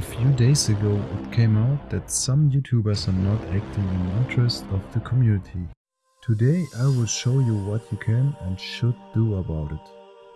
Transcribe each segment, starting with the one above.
A few days ago it came out that some YouTubers are not acting in the interest of the community. Today I will show you what you can and should do about it.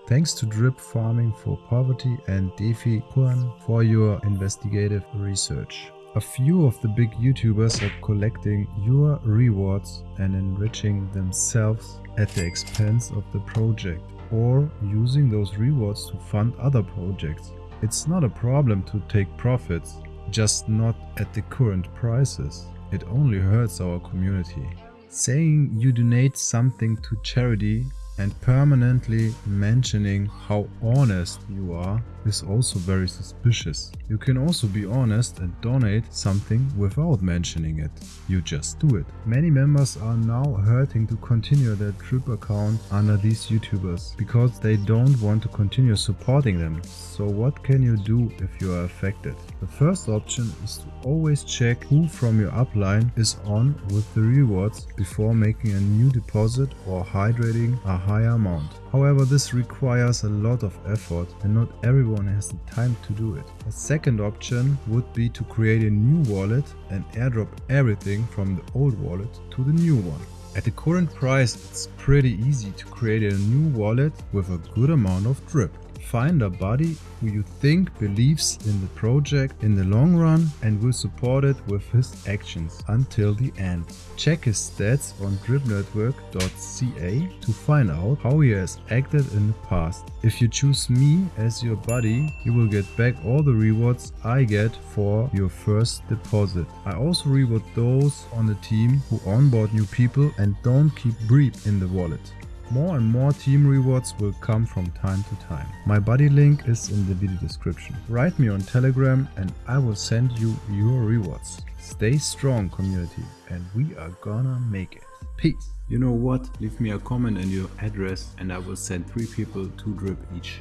Thanks to Drip Farming for Poverty and Defi Kuan for your investigative research. A few of the big YouTubers are collecting your rewards and enriching themselves at the expense of the project or using those rewards to fund other projects. It's not a problem to take profits, just not at the current prices. It only hurts our community. Saying you donate something to charity and permanently mentioning how honest you are is also very suspicious. You can also be honest and donate something without mentioning it. You just do it. Many members are now hurting to continue their Drip account under these YouTubers because they don't want to continue supporting them. So what can you do if you are affected? The first option is to always check who from your upline is on with the rewards before making a new deposit or hydrating a higher amount. However, this requires a lot of effort and not everyone has the time to do it. A second option would be to create a new wallet and airdrop everything from the old wallet to the new one. At the current price, it's pretty easy to create a new wallet with a good amount of drip. Find a buddy who you think believes in the project in the long run and will support it with his actions until the end. Check his stats on dripnetwork.ca to find out how he has acted in the past. If you choose me as your buddy, you will get back all the rewards I get for your first deposit. I also reward those on the team who onboard new people and don't keep Breep in the wallet. More and more team rewards will come from time to time. My buddy link is in the video description. Write me on Telegram and I will send you your rewards. Stay strong community and we are gonna make it. Peace. You know what? Leave me a comment and your address and I will send 3 people 2 drip each.